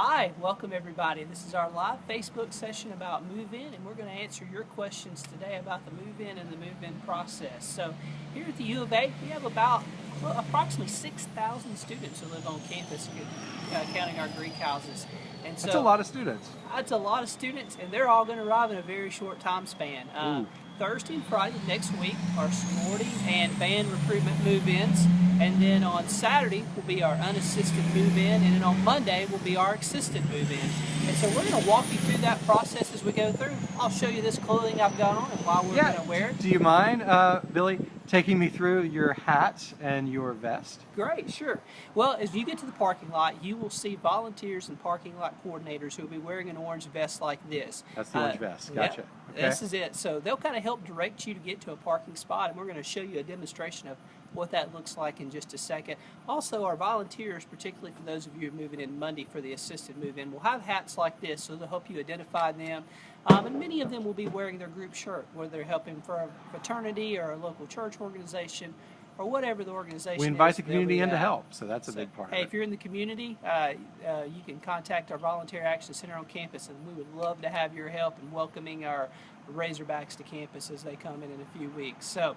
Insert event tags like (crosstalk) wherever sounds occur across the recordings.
Hi, welcome everybody. This is our live Facebook session about move-in and we're going to answer your questions today about the move-in and the move-in process. So here at the U of A, we have about well, approximately 6,000 students who live on campus, uh, counting our Greek houses. And so, That's a lot of students. That's a lot of students and they're all going to arrive in a very short time span. Uh, Thursday and Friday next week are sorority and band recruitment move-ins. And then on Saturday will be our unassisted move-in, and then on Monday will be our assisted move-in. And so we're going to walk you through that process as we go through. I'll show you this clothing I've got on and why we're yeah. going to wear it. Do you mind, uh, Billy, taking me through your hat and your vest? Great, sure. Well, as you get to the parking lot, you will see volunteers and parking lot coordinators who will be wearing an orange vest like this. That's the orange uh, vest. Gotcha. okay. This is it. So they'll kind of help direct you to get to a parking spot, and we're going to show you a demonstration of what that looks like in just a second. Also, our volunteers, particularly for those of you moving in Monday for the assisted move-in, will have hats like this, so they'll help you identify them. Um, and many of them will be wearing their group shirt, whether they're helping for a fraternity or a local church organization or whatever the organization We invite is, the community in to help, so that's a so, big part hey, if you're in the community, uh, uh, you can contact our Volunteer Action Center on campus, and we would love to have your help in welcoming our Razorbacks to campus as they come in in a few weeks. So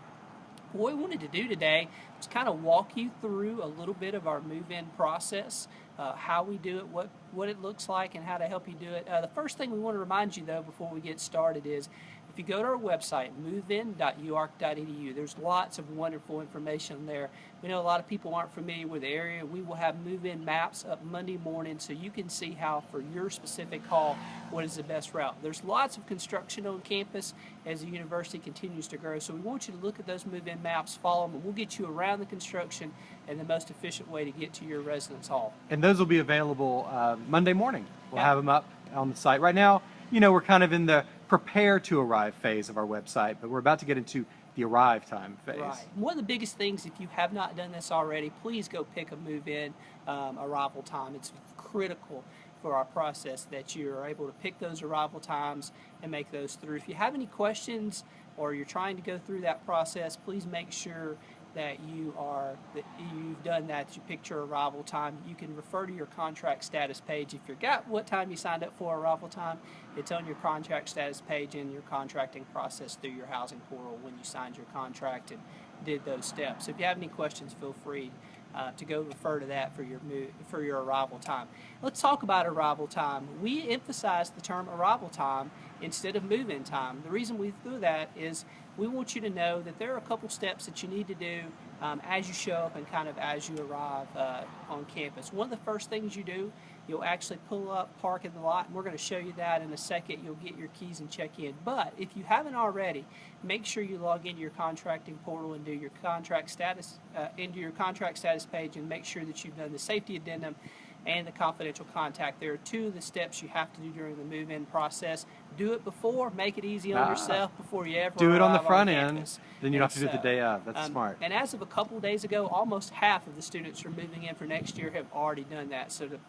what we wanted to do today was kind of walk you through a little bit of our move-in process, uh, how we do it, what, what it looks like, and how to help you do it. Uh, the first thing we want to remind you, though, before we get started is if you go to our website, movein.uark.edu, there's lots of wonderful information there. We know a lot of people aren't familiar with the area. We will have move-in maps up Monday morning so you can see how, for your specific hall, what is the best route. There's lots of construction on campus as the university continues to grow, so we want you to look at those move-in maps, follow them, and we'll get you around the construction and the most efficient way to get to your residence hall. And those will be available uh, Monday morning. We'll have them up on the site. Right now, you know, we're kind of in the prepare to arrive phase of our website, but we're about to get into the arrive time phase. Right. One of the biggest things, if you have not done this already, please go pick a move-in um, arrival time. It's critical for our process that you're able to pick those arrival times and make those through. If you have any questions or you're trying to go through that process, please make sure that you are that you've done that, you your arrival time. You can refer to your contract status page. If you forgot what time you signed up for arrival time, it's on your contract status page in your contracting process through your housing portal when you signed your contract and did those steps. So if you have any questions, feel free uh, to go refer to that for your move, for your arrival time. Let's talk about arrival time. We emphasize the term arrival time instead of move-in time. The reason we do that is we want you to know that there are a couple steps that you need to do um, as you show up and kind of as you arrive uh, on campus. One of the first things you do, you'll actually pull up, park in the lot, and we're going to show you that in a second. You'll get your keys and check in. But if you haven't already, make sure you log into your contracting portal and do your contract status, uh, into your contract status page and make sure that you've done the safety addendum and the confidential contact. There are two of the steps you have to do during the move-in process. Do it before, make it easy on ah, yourself before you ever Do it on the front on end, then you don't have to do it the day of. That's um, smart. And as of a couple of days ago, almost half of the students who are moving in for next year have already done that. So the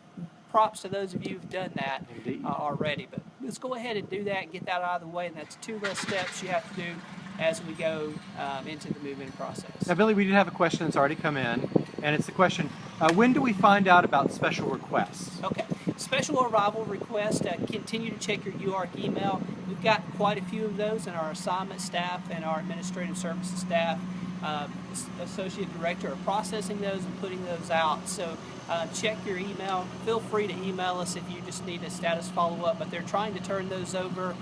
props to those of you who've done that uh, already. But let's go ahead and do that and get that out of the way. And that's two less steps you have to do as we go um, into the move-in process. Now, Billy, we did have a question that's already come in, and it's the question, uh, when do we find out about special requests? Okay, special arrival requests, uh, continue to check your UARK email. We've got quite a few of those in our assignment staff and our administrative services staff. Uh, associate director are processing those and putting those out. So uh, check your email. Feel free to email us if you just need a status follow-up, but they're trying to turn those over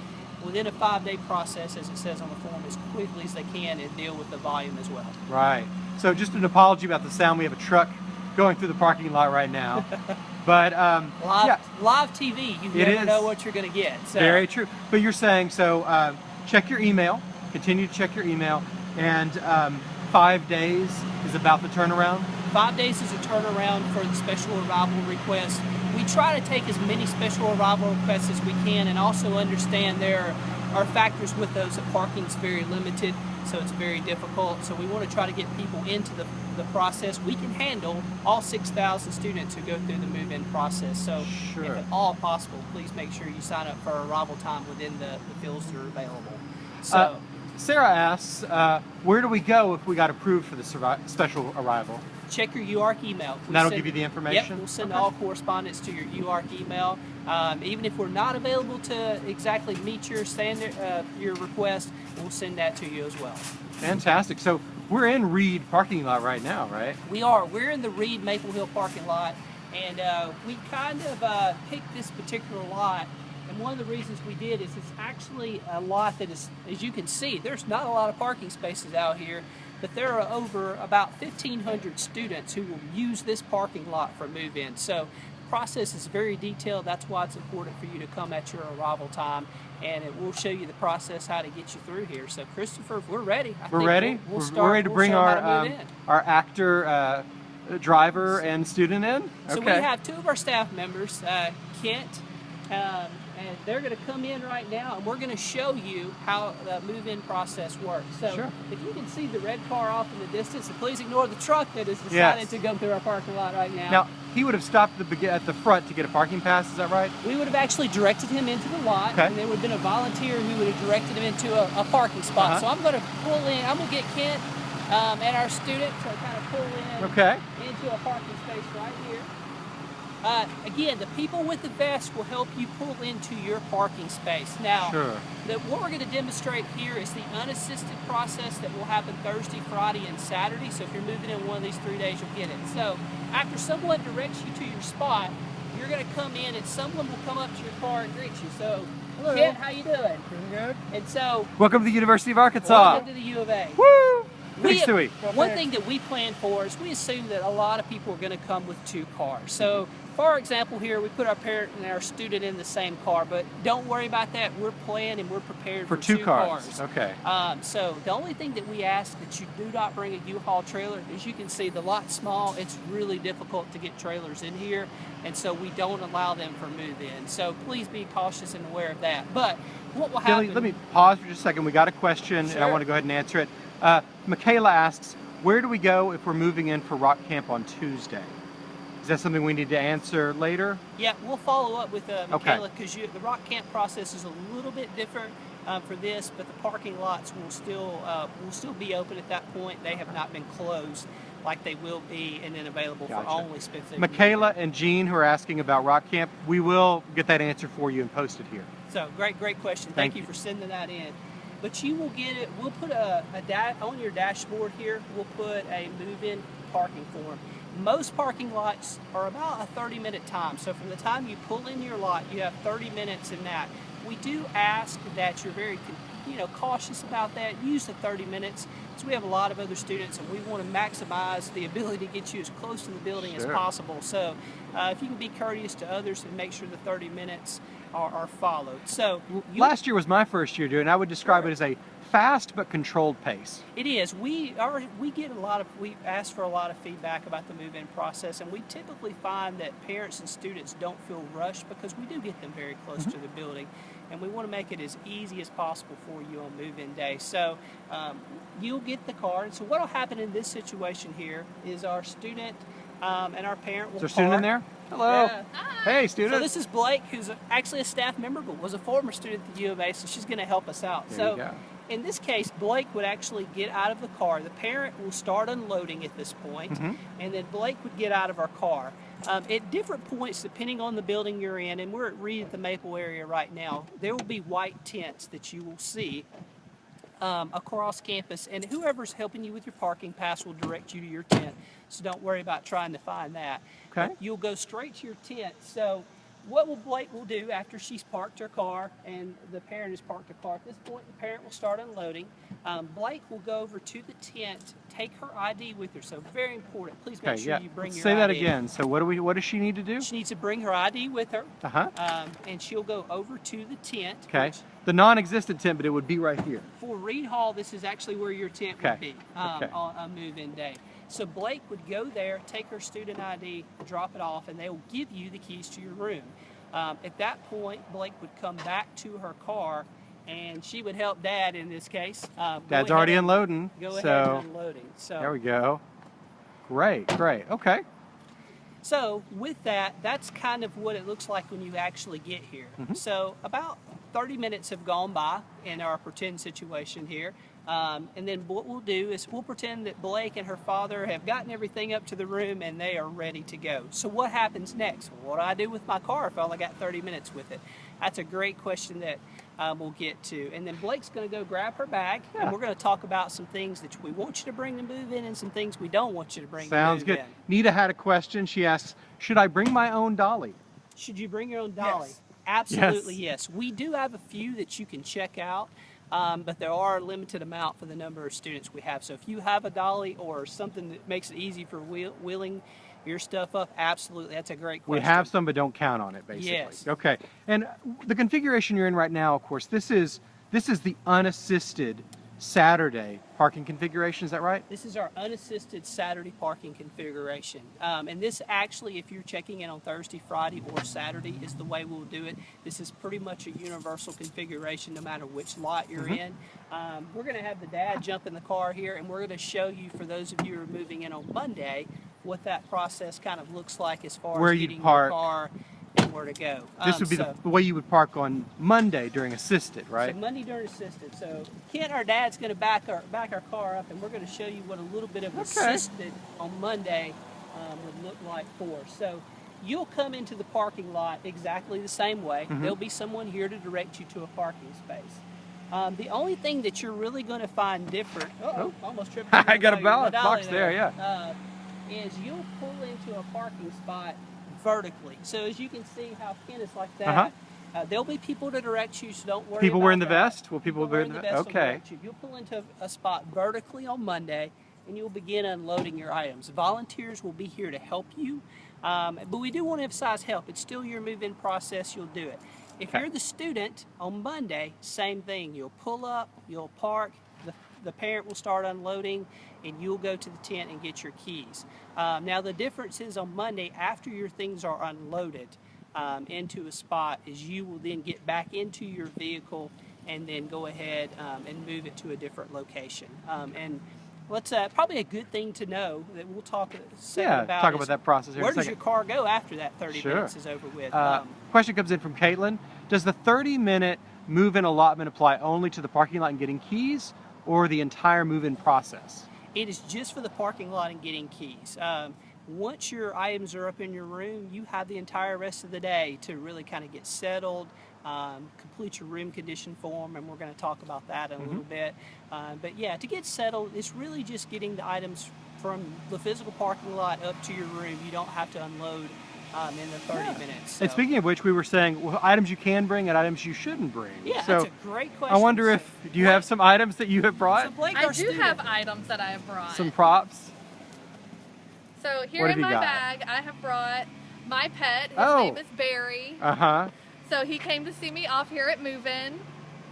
within a five-day process, as it says on the form, as quickly as they can and deal with the volume as well. Right. So just an apology about the sound. We have a truck going through the parking lot right now. (laughs) but um, live, yeah. live TV, you never know what you're going to get. So. Very true. But you're saying, so uh, check your email, continue to check your email, and um, five days is about the turnaround? Five days is a turnaround for the special arrival request. We try to take as many special arrival requests as we can and also understand there are factors with those that parking is very limited, so it's very difficult. So we want to try to get people into the, the process. We can handle all 6,000 students who go through the move-in process. So sure. if at all possible, please make sure you sign up for arrival time within the, the fields that are available. So. Uh, Sarah asks, uh, where do we go if we got approved for the special arrival? check your UARK email. And that'll give you the information? Yep, we'll send Okay. all correspondence to your UARK email. Um, even if we're not available to exactly meet your standard, uh, your request, we'll send that to you as well. Fantastic. So we're in Reid parking lot right now, right? We are. We're in the Reid Maple Hill parking lot, and uh, we kind of uh, picked this particular lot. And one of the reasons we did is it's actually a lot that is, as you can see, there's not a lot of parking spaces out here, but there are over about 1,500 students who will use this parking lot for move-in. So the process is very detailed. That's why it's important for you to come at your arrival time, and it will show you the process how to get you through here. So Christopher, if we're ready, I We're think ready. We'll, we'll we're, start. we're ready to we'll bring our to um, our actor, uh, driver, and student in. So we have two of our staff members, uh, Kent, um, and they're going to come in right now, and we're going to show you how the move-in process works. So Sure. if you can see the red car off in the distance, and please ignore the truck that has decided Yes. to go through our parking lot right now. now he would have stopped at the, at the front to get a parking pass. Is that right? we would have actually directed him into the lot, Okay. and there would have been a volunteer who would have directed him into a, a parking spot. Uh-huh. So I'm going to pull in. I'm going to get Kent um, and our student to kind of pull in. Okay. into a parking space right here. Uh, again, the people with the vest will help you pull into your parking space. Now, Sure. the, what we're going to demonstrate here is the unassisted process that will happen Thursday, Friday, and Saturday. So if you're moving in one of these three days, you'll get it. So after someone directs you to your spot, you're going to come in and someone will come up to your car and greet you. So, Hello. Kent, how you doing? Pretty good. And so, Welcome to the University of Arkansas. welcome to the U of A. Woo! We- Stewie. One thing that we plan for is we assume that a lot of people are going to come with two cars. So, for example, here we put our parent and our student in the same car, but don't worry about that. We're planned and we're prepared For for, two cars. Okay. Um, so the only thing that we ask that you do not bring a U-Haul trailer. As you can see, the lot's small. It's really difficult to get trailers in here, and so we don't allow them for move-in. So please be cautious and aware of that. But what will happen? let me pause for just a second. We got a question, and I want to go ahead and answer it. Uh, Michaela asks, where do we go if we're moving in for Rock Camp on Tuesday? Is that something we need to answer later? Yeah, we'll follow up with uh, Michaela because the rock camp process is a little bit different um, for this, but the parking lots will still uh, will still be open at that point. They have not been closed like they will be, and then available Gotcha. for only Smith. Michaela and Jean, who are asking about Rock Camp, we will get that answer for you and post it here. So great, great question. Thank Thank, you you. for sending that in. But you will get it. We'll put a, a da- on your dashboard here. We'll put a move-in parking form. Most parking lots are about a 30-minute time. So from the time you pull in your lot, you have 30 minutes in that. We do ask that you're very, you know, cautious about that. Use the 30 minutes, because we have a lot of other students, and we want to maximize the (laughs) ability to get you as close to the building Sure. as possible. So uh, if you can be courteous to others and make sure the 30 minutes are, are followed. So Last year was my first year doing. I would describe Sure. it as a fast but controlled pace. It is. We are. We get a lot of. We ask for a lot of feedback about the move-in process, and we typically find that parents and students don't feel rushed because we do get them very close to the building, and we want to make it as easy as possible for you on move-in day. So um, you'll get the card. And so what will happen in this situation here is our student um, and our parent will. Is there a student in there? Hello. Yeah. Hey, student. So this is Blake, who's actually a staff member, but was a former student at the U of A, so she's going to help us out. There so in this case, Blake would actually get out of the car. The parent will start unloading at this point, Mhm. and then Blake would get out of our car. Um, at different points, depending on the building you're in, and we're at Reid at the Maple area right now, there will be white tents that you will see um, across campus, and whoever's helping you with your parking pass will direct you to your tent. So don't worry about trying to find that. Okay. You'll go straight to your tent. So what will Blake will do after she's parked her car and the parent has parked her car? At this point, the parent will start unloading. Um, Blake will go over to the tent, take her ID with her. So very important. Please make Okay, sure yeah. you bring Let's your say that again. So what do we? What does she need to do? She needs to bring her ID with her, Uh huh. um, and she'll go over to the tent. Okay. The non-existent tent, but it would be right here. for Reid Hall, this is actually where your tent Okay. would be um, Okay. on a move-in day. So Blake would go there, take her student ID, drop it off, and they will give you the keys to your room. Um, at that point, Blake would come back to her car, and she would help Dad in this case. Go Dad's already and- unloading. Go ahead so and unloading. So there we go. Great, great. Okay. So with that, that's kind of what it looks like when you actually get here. Mhm. So about 30 minutes have gone by in our pretend situation here. Um, and then what we'll do is we'll pretend that Blake and her father have gotten everything up to the room and they are ready to go. So what happens next? What do I do with my car if I only got 30 minutes with it? That's a great question that um, we'll get to. And then Blake's going to go grab her bag Yeah. and we're going to talk about some things that we want you to bring to move in and some things we don't want you to bring Sounds to move good. in. Nita had a question. She asks, should I bring my own dolly? Should you bring your own dolly? Yes. Absolutely, yes. We do have a few that you can check out, um, but there are a limited amount for the number of students we have. So if you have a dolly or something that makes it easy for wheel- wheeling your stuff up, absolutely, that's a great question. We have some, but don't count on it, basically. Yes. Okay. And the configuration you're in right now, of course, this is this is the unassisted Saturday parking configuration. Is that right? This is our unassisted Saturday parking configuration. Um, and this actually, if you're checking in on Thursday, Friday, or Saturday, is the way we'll do it. This is pretty much a universal configuration no matter which lot you're Mhm. in. Um, we're going to have the dad jump in the car here, and we're going to show you, for those of you who are moving in on Monday, what that process kind of looks like as far Where as getting park. your car and where to go. This Um, would be so- the, way you would park on Monday during assisted, right? so Monday during assisted. So Kent, our dad's going to back our back our car up, and we're going to show you what a little bit of Okay. assisted on Monday um, would look like for. us. So you'll come into the parking lot exactly the same way. Mhm. There'll be someone here to direct you to a parking space. Um, the only thing that you're really going to find different. Oh, almost tripped. (laughs) I got a dolly box there, yeah. Uh, is you'll pull into a parking spot vertically. So as you can see how Ken is like that. Uh-huh. Uh, there'll be people to direct you, so don't worry. People wearing the that. vest? Will people wearing the the vest? will Okay. direct you. You'll pull into a spot vertically on Monday, and you'll begin unloading your items. Volunteers will be here to help you, um, but we do want to emphasize help. It's still your move-in process. You'll do it. If Okay. you're the student on Monday, same thing. You'll pull up, you'll park. The, parent will start unloading, and you'll go to the tent and get your keys. Um, now the difference is on Monday, after your things are unloaded um, into a spot, is you will then get back into your vehicle and then go ahead um, and move it to a different location. Um, and let's uh, probably a good thing to know that we'll talk Yeah, about. talk about that process here Where does your car go after that 30 Sure. minutes is over with? Uh, Um, question comes in from Caitlin. Does the 30 minute move in allotment apply only to the parking lot and getting keys or the entire move in process? It is just for the parking lot and getting keys. Um, once your items are up in your room, you have the entire rest of the day to really kind of get settled, um, complete your room condition form, and we're going to talk about that in a little bit. Uh, but yeah, to get settled, it's really just getting the items from the physical parking lot up to your room. You don't have to unload um, in the 30 minutes. And speaking of which, we were saying well, items you can bring and items you shouldn't bring. yeah, so that's a great question. I wonder if do you have some items that you have brought? So Blake, I do student- have items that I have brought. some props? so here What in my got? bag, I have brought my pet. His Oh. name is Barry. Uh huh. So he came to see me off here at Move In.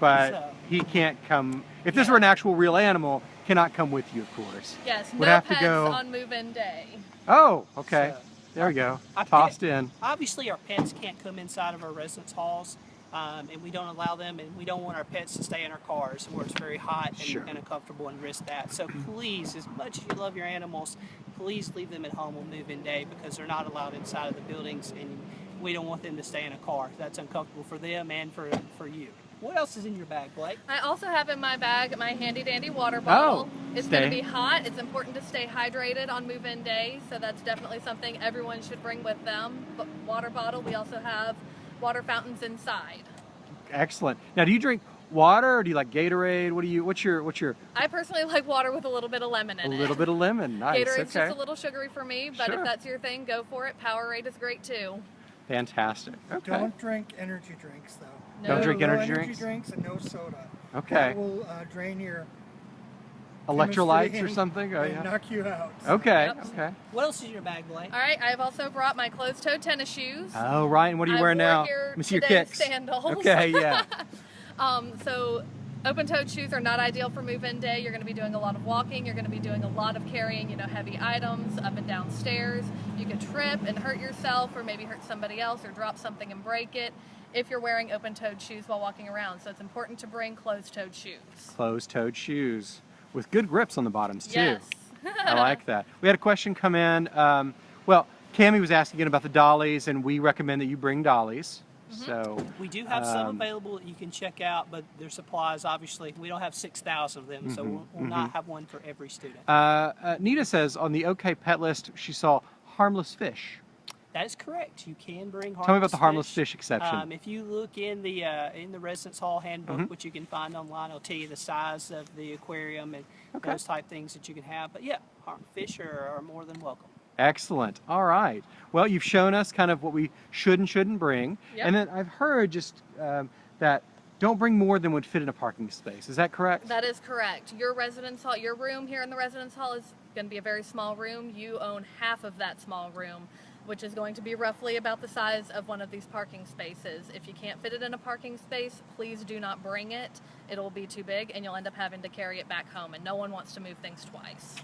But So- he can't come. If this were an actual real animal, cannot come with you, of course. Yes, Would no have to pets go- on Move In day. Oh, okay. So- There we go. I Tossed in. obviously our pets can't come inside of our residence halls um, and we don't allow them and we don't want our pets to stay in our cars where it's very hot and, Sure. and uncomfortable and risk that so please as much as you love your animals please leave them at home on move-in day because they're not allowed inside of the buildings and we don't want them to stay in a car that's uncomfortable for them and for, for you what else is in your bag blake I also have in my bag my handy dandy water bottle. Oh, it's going to be hot. It's important to stay hydrated on Move In day, so that's definitely something everyone should bring with them. But water bottle. We also have water fountains inside. Excellent. Now, do you drink water or do you like Gatorade? What do you? What's your? What's your? I personally like water with a little bit of lemon A in it. A little bit of lemon. Nice. Gatorade's okay. just a little sugary for me, but Sure. if that's your thing, go for it. Powerade is great too. Fantastic. Okay. Don't drink energy drinks though. Don't drink no energy energy drinks? drinks and no soda. Okay. That will uh, drain your Electrolytes or something? Oh and yeah. knock you out. Okay. Yep. Okay. what else is in your bag blake All right, I have also brought my closed-toed tennis shoes. Oh right. And what are you I wearing now? here Let me see your kicks. Sandals. Okay. (laughs) Yeah. Um, so open-toed shoes are not ideal for move-in day. You're going to be doing a lot of walking. You're going to be doing a lot of carrying, you know, heavy items up and down stairs. You could trip and hurt yourself, or maybe hurt somebody else, or drop something and break it. If you're wearing open-toed shoes while walking around, so it's important to bring closed-toed shoes. Closed-toed shoes with good grips on the bottoms too. Yes. I like that. We had a question come in. Um, well, Cami was asking about the dollies, and we recommend that you bring dollies. So We do have some Um, available that you can check out, but their supplies, obviously, we don't have 6,000 of them, so Mhm, we'll, we'll not have one for every student. uh, uh, Nita says on the OK Pet list she saw harmless fish. That is correct. You can bring harmless Tell me about the harmless fish exception. Um, if you look in the uh, in the residence hall handbook, Mhm. which you can find online, it'll tell you the size of the aquarium and Okay. those type things that you can have. But yeah, harm fish are, are more than welcome. Excellent. All right. Well, you've shown us kind of what we should and shouldn't bring. Yep. And then I've heard just um, that don't bring more than would fit in a parking space. Is that correct? That is correct. Your residence hall, your room here in the residence hall is going to be a very small room. You own half of that small room, which is going to be roughly about the size of one of these parking spaces. If you can't fit it in a parking space, please do not bring it. It'll be too big and you'll end up having to carry it back home, and no one wants to move things twice.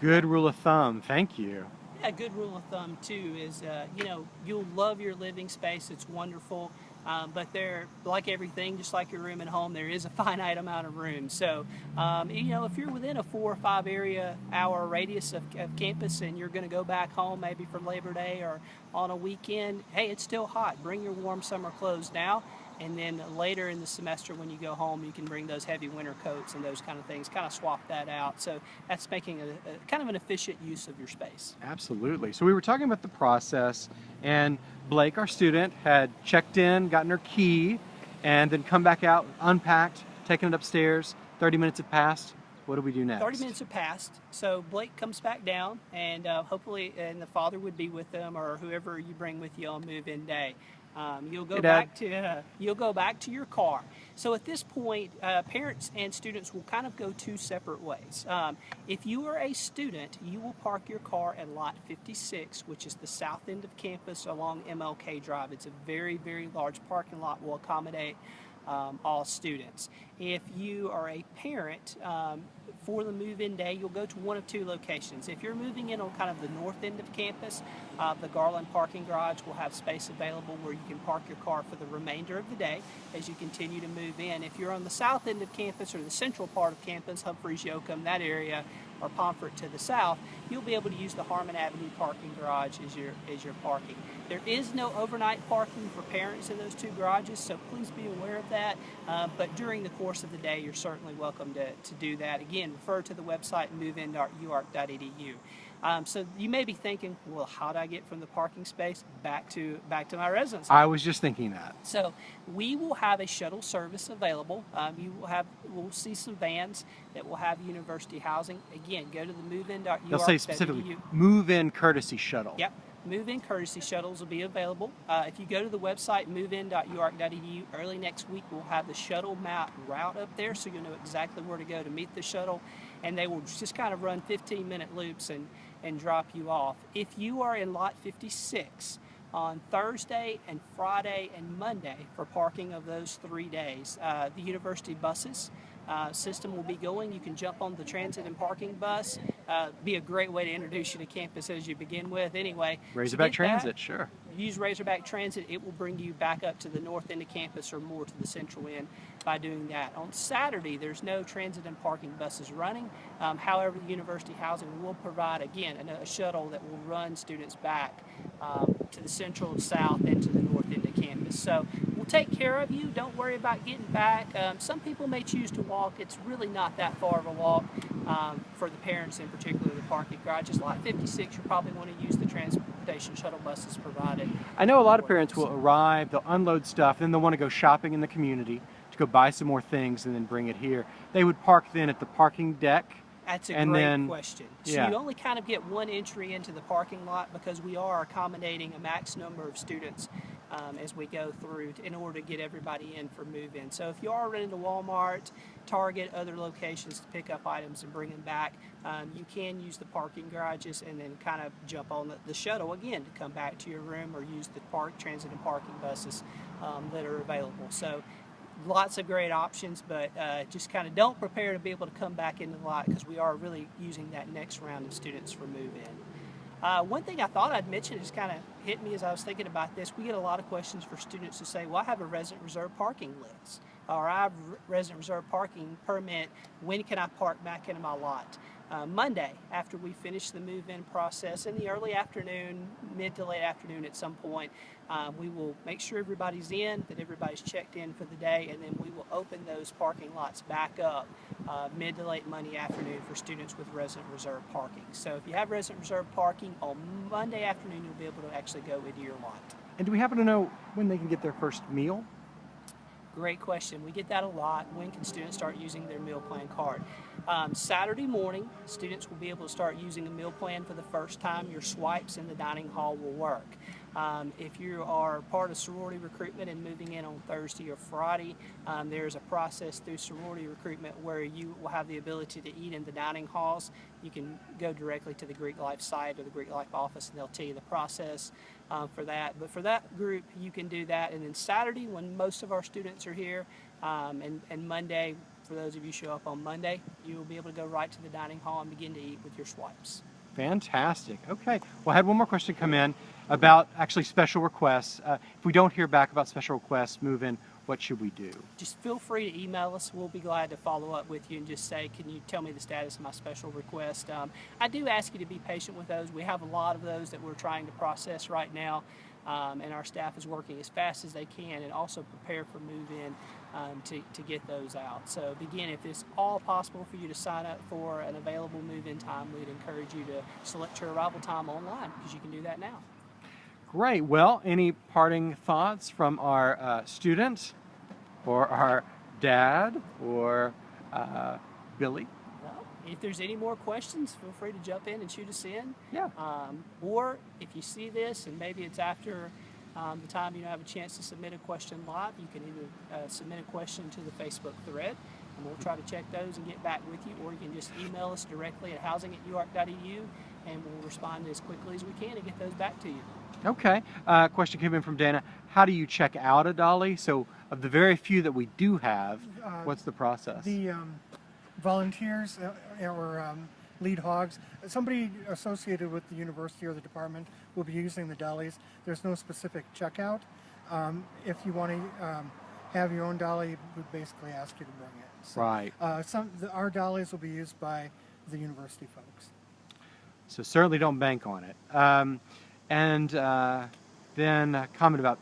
Good rule of thumb. Thank you. Yeah, good rule of thumb too is, uh, you know, you'll love your living space. It's wonderful, um, but there, like everything, just like your room at home, there is a (laughs) finite amount of room. So, um, you know, if you're within a four or five area hour radius of, of campus and you're going to go back home maybe for Labor Day or on a weekend, hey, it's still hot. Bring your warm summer clothes now. And then later in the semester, when you go home, you can bring those heavy winter coats and those kind of things. Kind of swap that out. So that's making a, a kind of an efficient use of your space. Absolutely. So we were talking about the process, and Blake, our student, had checked in, gotten her key, and then come back out, unpacked, taken it upstairs. 30 minutes had passed. What do we do next? 30 minutes have passed, so Blake comes back down, and uh, hopefully, and the father would be with them, or whoever you bring with you on move-in day. Um, you'll go Hey, back to uh, you'll go back to your car. So at this point, uh, parents and students will kind of go two separate ways. Um, if you are a student, you will park your car at Lot 56, which is the south end of campus along MLK Drive. It's a very very large parking lot. Will accommodate um, all students. If you are a parent, um, for the move-in day, you'll go to one of two locations. If you're moving in on kind of the north end of campus, uh, the Garland parking garage will have space available where you can park your car for the remainder of the day as you continue to move in. If you're on the south end of campus or the central part of campus, Humphreys, Yoakum, that area, or Pomfret to the south, you'll be able to use the Harmon Avenue parking garage as your as your parking. There is no overnight parking for parents in those two garages, so please be aware of that. Uh, but during the course of the day, you're certainly welcome to, to do that. Again, refer to the website movein.uark.edu. Um, so you may be thinking, well, how do I get from the parking space back to back to my residence? I was just thinking that. So we will have a shuttle service available. Um, you will have, we'll see some vans that will have university housing. Again, go to the movein.uark.edu. They'll say specifically move in courtesy shuttle. Yep. Move-in courtesy shuttles will be available. Uh, if you go to the website movein.uark.edu early next week, we'll have the shuttle map route up there, so you'll know exactly where to go to meet the shuttle, and they will just kind of run 15-minute loops and and drop you off. If you are in lot 56 on Thursday and Friday and Monday for parking of those three days, uh, the university buses uh, system will be going. You can jump on the transit and parking bus. Uh, be a great way to introduce you to campus as you begin with. Anyway, so Razorback get that. Transit, sure. Use Razorback Transit. It will bring you back up to the north end of campus or more to the central end by doing that. On Saturday, there's no transit and parking buses running. Um, however, the university housing will provide, again, a, a shuttle that will run students back um, to the central, south, and to the north end of campus. So we'll take care of you. Don't worry about getting back. Um, some people may choose to walk. It's really not that far of a walk um, for the parents, in particular, the parking garages. Lot 56, you probably want to use the transportation shuttle buses provided. I know a lot of parents will arrive, they'll unload stuff, then they'll want to go shopping in the community to go buy some more things and then bring it here. They would park then at the parking deck. That's a And great then- question. So yeah. you only kind of get one entry into the parking lot because we are accommodating a max number of students um, as we go through in order to get everybody in for move-in. So if you are running to Walmart, Target, other locations to pick up items and bring them back, um, you can use the parking garages and then kind of jump on the, the shuttle again to come back to your room or use the park transit and parking buses um, that are available. So lots of great options, but uh, just kind of don't prepare to be able to come back into the lot because we are really using that next round of students for move-in. Uh, one thing I thought I'd mention just kind of hit me as I was thinking about this. We get a lot of questions for students who say, "Well, I have a resident reserve parking list, or I have resident reserve parking permit. When can I park back into my lot?" uh, Monday after we finish the move-in process in the early afternoon, mid to late afternoon at some point. Uh, we will make sure everybody's in, that everybody's checked in for the day, and then we will open those parking lots back up uh, mid to late Monday afternoon for students with resident reserve parking. So if you have resident reserve parking on Monday afternoon, you'll be able to actually go into your lot. And do we happen to know when they can get their first meal? Great question. We get that a lot. When can students start using their meal plan card? Um, Saturday morning, students will be able to start using a meal plan for the first time. Your swipes in the dining hall will work. Um, if you are part of sorority recruitment and moving in on Thursday or Friday, um, there's a process through sorority recruitment where you will have the ability to eat in the dining halls. You can go directly to the Greek Life site or the Greek Life office and they'll tell you the process um, for that. But for that group, you can do that. And then Saturday, when most of our students are here, um, and, and Monday, for those of you show up on Monday, you will be able to go right to the dining hall and begin to eat with your swipes. Fantastic. Okay. Well, I had one more question come in about actually special requests. Uh, if we don't hear back about special requests, move in, what should we do? Just feel free to email us. We'll be glad to follow up with you and just say, can you tell me the status of my special request? Um, I do ask you to be patient with those. We have a lot of those that we're trying to process right now. Um, and our staff is working as fast as they can and also prepare for move-in um, to, to get those out. So again, if it's all possible for you to sign up for an available move-in time, we'd encourage you to select your arrival time online because you can do that now. Great. Well, any parting thoughts from our uh, student or our dad or uh, Billy? Well, if there's any more questions, feel free to jump in and shoot us in. Yeah. Um, or if you see this and maybe it's after um, the time you have a chance to submit a question live, you can either uh, submit a question to the Facebook thread and we'll try to check those and get back with you, or you can just email us directly at housing at uark.edu and we'll respond as quickly as we can and get those back to you. Okay. Uh, question came in from Dana. How do you check out a dolly? So, of the very few that we do have, Uh, what's the process? The um, volunteers uh, or um, lead hogs, somebody associated with the university or the department will be using the dollies. There's no specific checkout. Um, if you want to um, have your own dolly, we basically ask you to bring it. So, right. Uh, some the, our dollies will be used by the university folks. So certainly don't bank on it. And uh, then a comment about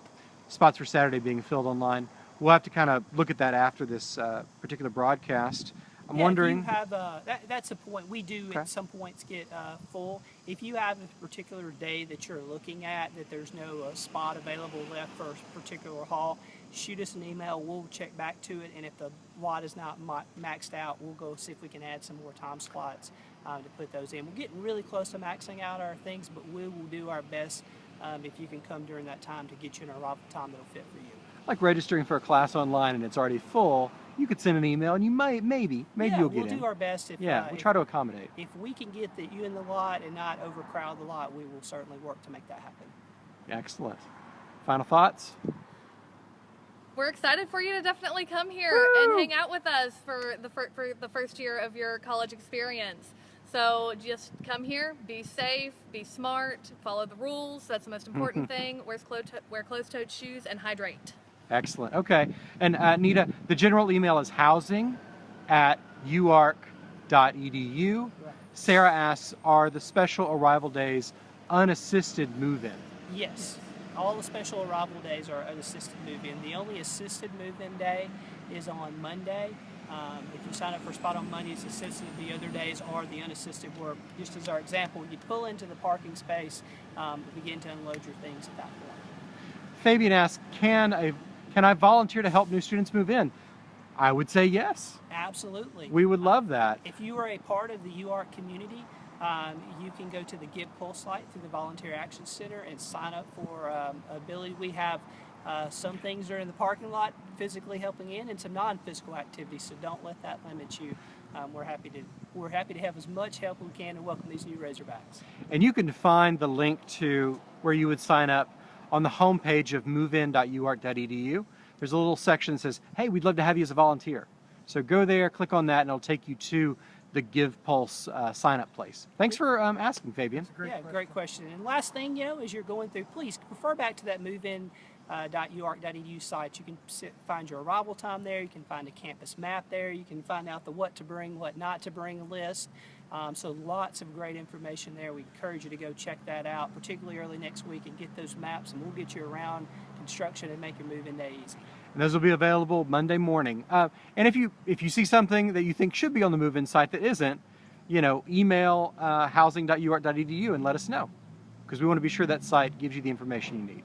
spots for Saturday being filled online. We'll have to kind of look at that after this uh, particular broadcast. I'm Yeah, wondering. If you have uh, that, that's a point. We do Okay. at some points get uh, full. If you have a particular day that you're looking at that there's no uh, spot available left for a particular hall, shoot us an email. We'll check back to it, and if the lot is not ma- maxed out, we'll go see if we can add some more time slots uh, to put those in. We're getting really close to maxing out our things, but we will do our best um, if you can come during that time to get you an arrival time that'll fit for you. like registering for a class online and it's already full, you could send an email and you might, maybe, maybe yeah, you'll get we'll in. do our best. If, yeah, uh, we'll if- try to accommodate. if we can get you in the lot and not overcrowd the lot, we will certainly work to make that happen. Excellent. Final thoughts? We're excited for you to definitely come here Woo! and hang out with us for the fir- for the first year of your college experience. So just come here, be safe, be smart, follow the rules. That's the most important thing. Wear closed wear closed-toed shoes and hydrate. Excellent. Okay. And uh, Nita, the general email is housing at uark.edu. Right. Sarah asks, are the special arrival days unassisted move-in? Yes, all the special arrival days are assisted move-in. The only assisted move-in day is on Monday. Um, if you sign up for spot on Monday, it's assisted. The other days are the unassisted where, just as our example, you pull into the parking space, um, begin to unload your things at that point. Fabian asks, can, I can I volunteer to help new students move in? I would say yes. Absolutely. We would love that. If you are a part of the UARK community, um, you can go to the Give Pulse site through the Volunteer Action Center and sign up for um, ability. We have uh, some things are in the parking lot physically helping in, and some non-physical activities. So don't let that limit you. Um, we're happy to we're happy to have as much help we can to welcome these new Razorbacks. And you can find the link to where you would sign up on the homepage of movein.uark.edu. There's a little section that says, hey, we'd love to have you as a volunteer. So go there, click on that, and it'll take you to the Give Pulse uh, sign up place. Thanks for um, asking, Fabian. Great yeah, question. great question. And last thing, you know, as you're going through, please refer back to that movein. Uh, .uark.edu site. You can sit, find your arrival time there. You can find a campus map there. You can find out the what to bring, what not to bring list. Um, so lots of great information there. We encourage you to go check that out, particularly early next week, and get those maps, and we'll get you around construction and make your move in day easy. And those will be available Monday morning. Uh, and if you if you see something that you think should be on the move-in site that isn't, you know, email uh, housing.uark.edu and let us know, because we want to be sure that site gives you the information you need.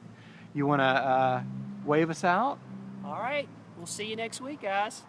You want to uh, wave us out? All right, we'll see you next week, guys.